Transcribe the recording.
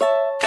you